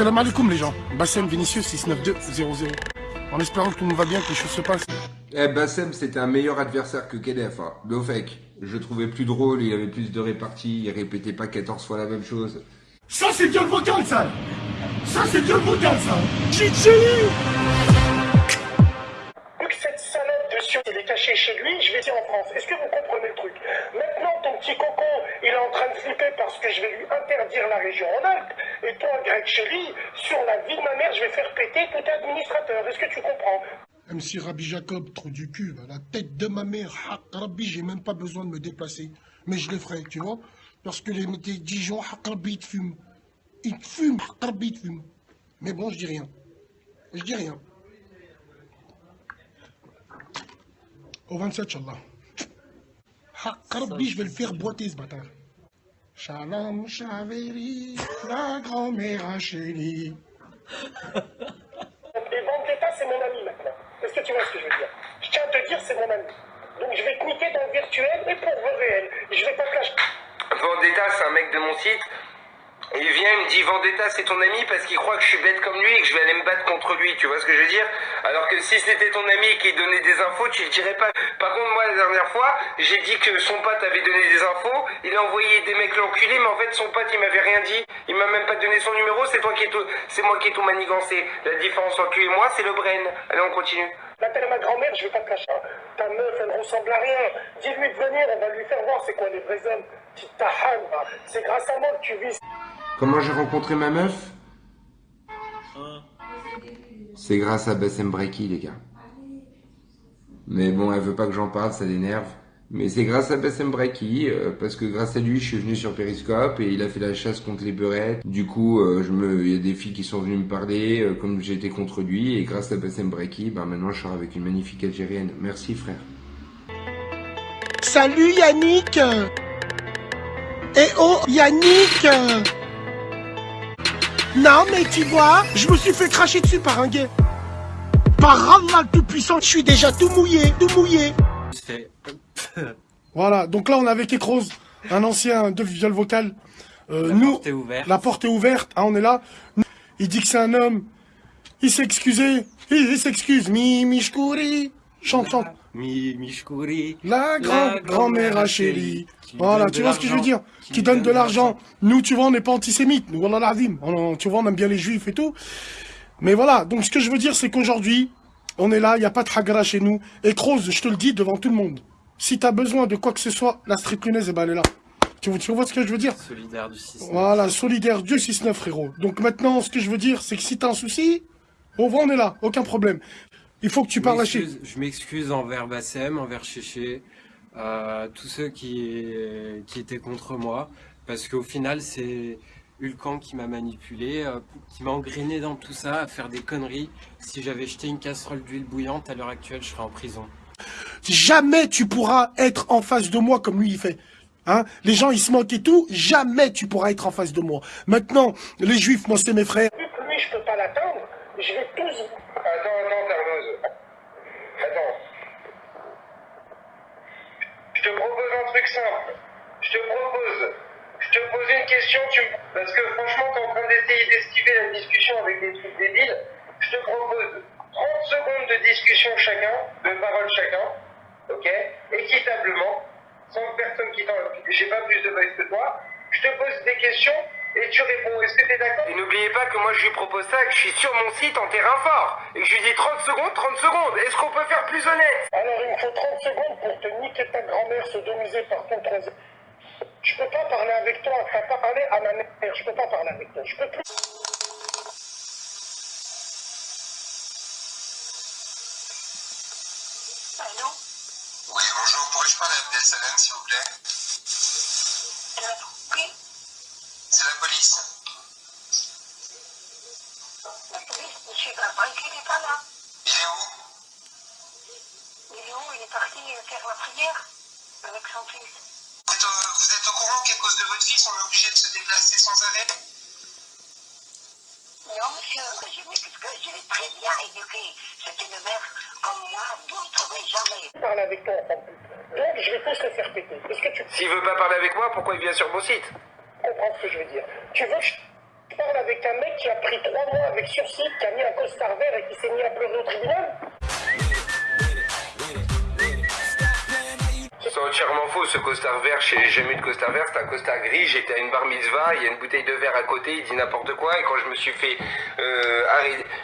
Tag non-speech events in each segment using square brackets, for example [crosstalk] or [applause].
Salam alaikum les gens. Bassem Vinicius 69200. En espérant que tout le monde va bien, que les choses se passent. Eh, Bassem, c'était un meilleur adversaire que Kedef. Hein. Lofek, je le trouvais plus drôle, il avait plus de réparties, il répétait pas 14 fois la même chose. Ça, c'est Dieu le vocal, ça Ça, c'est Dieu le vocal, ça Vu que cette salope de Sion, il est caché chez lui, je vais dire en France. Est-ce que vous comprenez le truc? Maintenant, ton petit coco, il est en train de flipper parce que je vais lui interdire la région en Alpes. Et toi, Greg Chéri, sur la vie de ma mère, je vais faire péter tout administrateur. Est-ce que tu comprends? MC Rabbi Jacob, trop du cul, la tête de ma mère, Rabbi, j'ai même pas besoin de me déplacer. Mais je le ferai, tu vois Parce que les, Dijon, Rabbi, ils fument. Ils fument, Rabbi, ils fument. Mais bon, je dis rien. Je dis rien. Au 27, Inch'Allah. Rabbi, je vais le faire boiter, ce bâtard. Shalom, Chaveri, la grand-mère chérie. Et Vendetta, c'est mon ami maintenant. Est-ce que tu vois ce que je veux dire? Je tiens à te dire, c'est mon ami. Donc je vais te niquer dans le virtuel et pour le réel. Je vais pas te lâcher. Vendetta, c'est un mec de mon site. Il vient, il me dit Vendetta, c'est ton ami parce qu'il croit que je suis bête comme lui et que je vais aller me battre contre lui. Tu vois ce que je veux dire? Alors que si c'était ton ami qui donnait des infos, tu le dirais pas. Par contre, moi, la dernière fois, j'ai dit que son pote avait donné des infos. Il a envoyé des mecs l'enculer, mais en fait, son pote, il m'avait rien dit. Il m'a même pas donné son numéro. C'est toi qui est tout, c'est moi qui ai tout manigancé. La différence entre lui et moi, c'est le brain. Allez, on continue. T'es ma grand-mère, je vais pas te lâcher. Ta meuf, elle ressemble à rien. Dis-lui de venir, on va lui faire voir c'est quoi les vrais hommes. C'est grâce à moi que tu vis. Comment j'ai rencontré ma meuf C'est grâce à Bassem Breki, les gars. Mais bon, elle veut pas que j'en parle, ça l'énerve. Mais c'est grâce à Bassem Breki, euh, parce que grâce à lui, je suis venu sur Periscope et il a fait la chasse contre les beurettes. Du coup, euh, je me, il y a des filles qui sont venues me parler, euh, comme j'étais contre lui, et grâce à Bassem Breki, ben maintenant je sors avec une magnifique Algérienne. Merci frère. Salut Yannick Eh oh Yannick Non mais tu vois, je me suis fait cracher dessus par un gay. Par Allah le tout-puissant, je suis déjà tout mouillé, tout mouillé. [laughs] Voilà, donc là on est avec Ekros, un ancien de viol vocal. Euh, La nous, porte est ouverte. La porte est ouverte, hein, on est là. Il dit que c'est un homme. Il s'est excusé. Il, il s'excuse. Mi Mishkouri. Chante, chante. Mishkouri. La grand- La grand-mère à chérie. Voilà, tu vois ce que je veux dire? Qui donne de l'argent. Nous, tu vois, on n'est pas antisémites. Nous, voilà l'azim. On- Tu vois, on aime bien les juifs et tout. Mais voilà, donc ce que je veux dire, c'est qu'aujourd'hui, on est là, il n'y a pas de hagra chez nous. Et Kroos, je te le dis devant tout le monde. Si tu as besoin de quoi que ce soit, la street lyonnaise, eh ben, elle est là. Tu, vois- tu vois ce que je veux dire? Solidaire du système. Voilà, solidaire, Dieu 6-9, frérot. Donc maintenant, ce que je veux dire, c'est que si t'as un souci, on va, on est là, aucun problème. Il faut que tu Je parles à m'excuse- Je m'excuse envers Bassem, envers Chéché, euh, tous ceux qui, qui étaient contre moi, parce qu'au final, c'est Hulkan qui m'a manipulé, euh, qui m'a engrainé dans tout ça, à faire des conneries. Si j'avais jeté une casserole d'huile bouillante, à l'heure actuelle, je serais en prison. Jamais tu pourras être en face de moi comme lui il fait. Hein? Les gens ils se moquent et tout, jamais tu pourras être en face de moi. Maintenant, les juifs, moi c'est mes frères. Vu que lui, je peux pas l'atteindre, je vais tous. Je te propose un truc simple. Je te propose. Je te pose une question, tu parce que franchement, t'es en train d'essayer d'esquiver la discussion avec des trucs débiles. Je te propose 30 secondes de discussion chacun, de parole chacun, ok? Équitablement, sans personne qui t'en. J'ai pas plus de baisse que toi. Je te pose des questions et tu réponds. Est-ce que t'es d'accord Et n'oubliez pas que moi je lui propose ça, que je suis sur mon site en terrain fort. Et que je lui dis 30 secondes, 30 secondes. Est-ce qu'on peut faire plus honnête? Alors, il me faut 30 secondes pour te niquer ta grand-mère sodomisée par ton troisième. Je peux pas parler avec toi, t'as pas parlé à ma mère, je peux pas parler avec toi, je peux plus. Allô? Oui, bonjour, pourrais-je parler à Abdel Salam, s'il vous plaît? Cause de votre fils, on est obligé de se déplacer sans arrêt Non, monsieur, je m'excuse, je l'ai très bien éduqué. C'est une mère comme moi, vous ne trouverez jamais. parler avec toi. Donc, je vais tous le faire péter. Est-ce que tu S'il veut pas parler avec moi, pourquoi il vient sur mon site? Comprends ce que je veux dire Tu veux que je... Je parle avec un mec qui a pris trois mois avec sursis, qui a mis un costard vert et qui s'est mis à pleurer au tribunal? Entièrement faux ce costard vert, j'ai jamais eu de costard vert, c'est un costard gris, j'étais à une bar mitzvah, il y a une bouteille de verre à côté, il dit n'importe quoi et quand je me suis fait euh,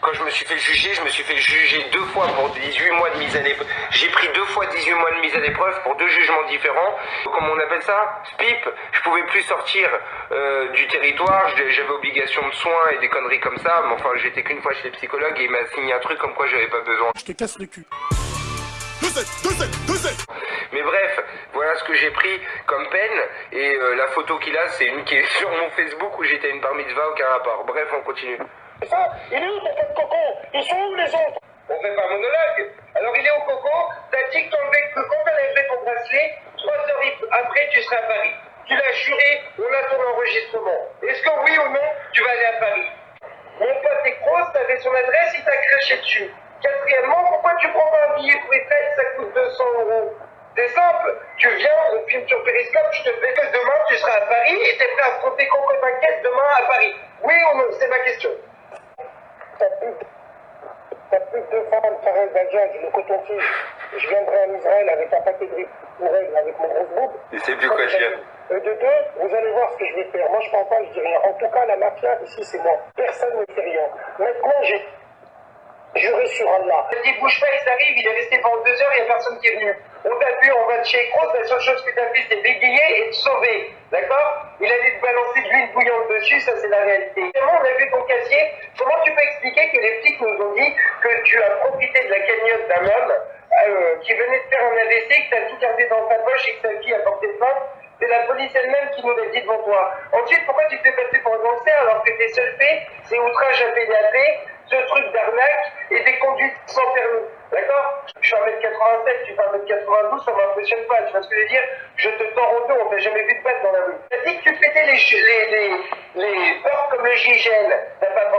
quand je me suis fait juger, je me suis fait juger deux fois pour 18 mois de mise à l'épreuve. J'ai pris deux fois 18 mois de mise à l'épreuve pour deux jugements différents. Comment on appelle ça? Spip. Je pouvais plus sortir euh, du territoire, j'avais obligation de soins et des conneries comme ça, mais enfin j'étais qu'une fois chez le psychologue et il m'a signé un truc comme quoi j'avais pas besoin. Je te casse le cul. Mais bref, voilà ce que j'ai pris comme peine. Et euh, la photo qu'il a, c'est une qui est [laughs] sur mon Facebook où j'étais une bar mitzvah, aucun rapport. Bref, on continue. Ça Il est où ton pote coco? Ils sont où les autres? On fait pas monologue. Alors il est au coco, t'as dit que, t'enlevais- que quand t'allais lever ton bracelet, trois heures après tu serais à Paris. Tu l'as juré, on a ton enregistrement. Est-ce que oui ou non, tu vas aller à Paris? Mon pote Ekros, t'avais son adresse, il t'a craché dessus. Quatrièmement, pourquoi tu prends pas un billet pour Eiffel, ça coûte 200 euros C'est simple, tu viens, on filme sur Periscope, je te fais que demain tu seras à Paris et t'es prêt à affronter Coco T'inquiète demain à Paris. Oui ou non C'est ma question. T'as plus plus de deux femmes, Karel Bajaj, le coton-tige. Je viendrai en Israël avec un paquet de riz pour elle, avec mon gros boube. Il sait plus quoi dire. Euh, de deux, vous allez voir ce que je vais faire. Moi, je parle pas, je dis rien. En tout cas, la mafia, ici, c'est moi. Personne ne fait rien. Maintenant, j'ai juré sur Allah. Bouge pas, il arrive, il est resté pendant deux heures, il n'y a personne qui est venu. On t'a vu, on va de chez Cross, la seule chose que t'as fait, c'est bégayer et te sauver. D'accord? Il a dit de balancer de l'huile bouillante dessus, ça c'est la réalité. Vraiment, on a vu ton casier? Comment tu peux expliquer que les flics nous ont dit que tu as profité de la cagnotte d'un homme euh, qui venait de faire un AVC, que t'as tout gardé dans sa poche et que sa fille a porté plainte? C'est la police elle-même qui nous l'a dit devant toi. Ensuite, pourquoi tu te fais passer pour un gangster alors que tes seuls faits, c'est outrage à PDAP, ce truc d'arnaque et des conduites sans permis. D'accord Je suis 1m87, tu fais 1m92, ça m'impressionne pas. Tu vois ce que je veux dire Je te tords au dos, on t'a jamais vu de battre dans la rue. T'as dit que tu pétais les, les, les, les portes comme le gigène. T'as pas,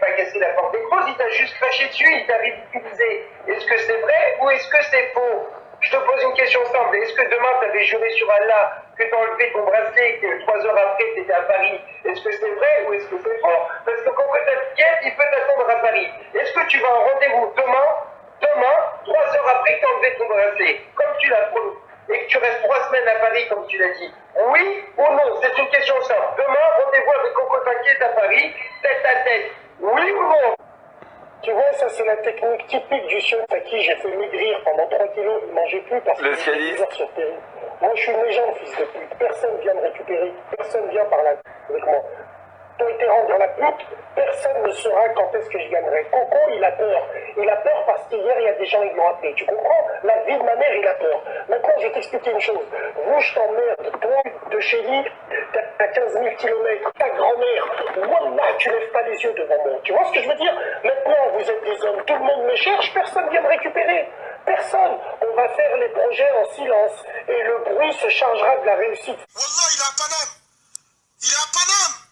pas cassé la porte des grosses, il t'a juste craché dessus, il t'a ridiculisé. Est-ce que c'est vrai ou est-ce que c'est faux je te pose une question simple. Est-ce que demain, tu avais juré sur Allah que tu enlevé ton bracelet et que trois heures après, tu étais à Paris? Est-ce que c'est vrai ou est-ce que c'est faux? Tu vas en rendez-vous demain, demain, trois heures après que tu as enlevé ton bracelet, comme tu l'as promis, et que tu restes trois semaines à Paris, comme tu l'as dit Oui ou non C'est une question simple. Demain, rendez-vous avec Coco T'inquiète à Paris, tête à tête. Oui ou non Tu vois, ça, c'est la technique typique du sion à qui j'ai fait maigrir pendant 3 kilos. Il mangeait plus parce Le qu'il était toujours sur Péry. Moi, je suis une légende, fils de pute. Personne vient me récupérer. Personne vient par là avec moi. Toi, été la pute, personne ne saura quand est-ce que je gagnerai. Coco, il a peur. Il a peur parce qu'hier, il y a des gens qui l'ont appelé. Tu comprends? La vie de ma mère, il a peur. Maintenant, je vais t'expliquer une chose. Vous, je t'emmerde. Toi, de chez lui, t'as 15 000 kilomètres. Ta grand-mère, Wallah, tu lèves pas les yeux devant moi. Tu vois ce que je veux dire? Maintenant, vous êtes des hommes. Tout le monde me cherche. Personne vient me récupérer. Personne. On va faire les projets en silence. Et le bruit se chargera de la réussite. Wallah, il est à Paname. Il à Paname.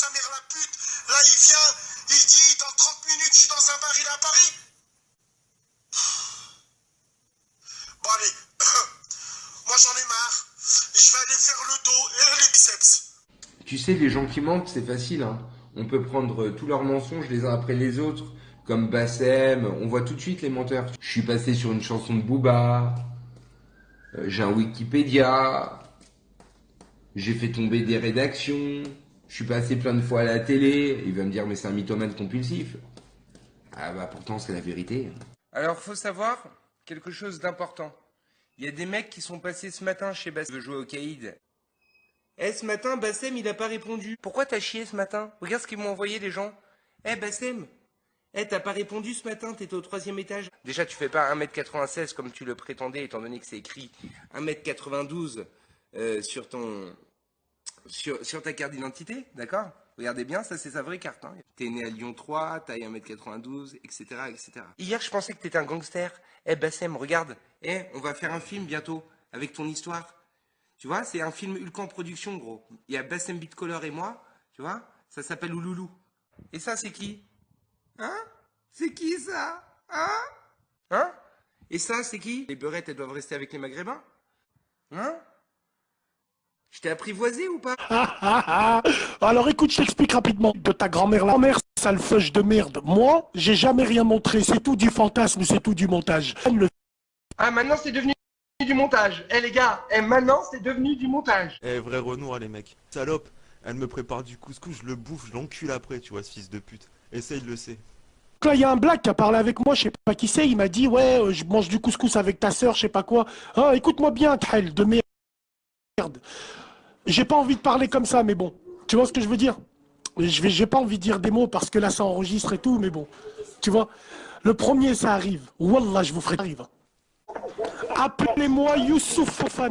Sa mère la pute. Là, il vient, il dit, dans 30 minutes, je suis dans un bar, il est à Paris. Bon, allez. [coughs] Moi, j'en ai marre. Je vais aller faire le dos et les biceps. Tu sais, les gens qui mentent, c'est facile. Hein. On peut prendre tous leurs mensonges les uns après les autres, comme Bassem. On voit tout de suite les menteurs. Je suis passé sur une chanson de Booba. Euh, J'ai un Wikipédia. J'ai fait tomber des rédactions. Je suis passé plein de fois à la télé. Il va me dire, mais c'est un mythomane compulsif. Ah bah pourtant, c'est la vérité. Alors, faut savoir quelque chose d'important. Il y a des mecs qui sont passés ce matin chez Bassem. veut jouer au Caïd. Eh, ce matin, Bassem, il a pas répondu. Pourquoi t'as chié ce matin? Regarde ce qu'ils m'ont envoyé les gens. Eh, Bassem Eh, t'as pas répondu ce matin, t'étais au troisième étage. Déjà, tu fais pas 1m96 comme tu le prétendais, étant donné que c'est écrit 1m92 euh, sur ton... Sur, ta carte d'identité, d'accord? Regardez bien, ça c'est sa vraie carte. Hein. T'es né à Lyon 3, taille 1m92, etc., etc. Hier, je pensais que t'étais un gangster. Eh, Bassem, regarde. Eh, on va faire un film bientôt, avec ton histoire. Tu vois, c'est un film Hulk en production, gros. Il y a Bassem Bitcolor et moi, tu vois, ça s'appelle Ouloulou. Et ça, c'est qui? Hein? C'est qui ça? Hein? Hein? Et ça, c'est qui? Les beurettes, elles doivent rester avec les maghrébins? Hein? Je t'ai apprivoisé ou pas? Ah, ah, ah. Alors écoute, je t'explique rapidement de ta grand-mère. La mère, sale feuche de merde. Moi, j'ai jamais rien montré. C'est tout du fantasme, c'est tout du montage. Le Ah, maintenant, c'est devenu du montage. Eh les gars, eh, maintenant, c'est devenu du montage. Eh, vrai Renoir, les mecs. Salope, elle me prépare du couscous, je le bouffe, je l'encule après, tu vois, ce fils de pute. Essaye, le sait. Là, il y a un black qui a parlé avec moi, je sais pas qui c'est, il m'a dit, ouais, euh, je mange du couscous avec ta sœur, je sais pas quoi. Ah, écoute-moi bien, Khel, de merde. J'ai pas envie de parler comme ça, mais bon. Tu vois ce que je veux dire? Je j'ai pas envie de dire des mots parce que là, ça enregistre et tout, mais bon. Tu vois? Le premier, ça arrive. Wallah, je vous ferai arrive. Appelez-moi Youssouf Fofana.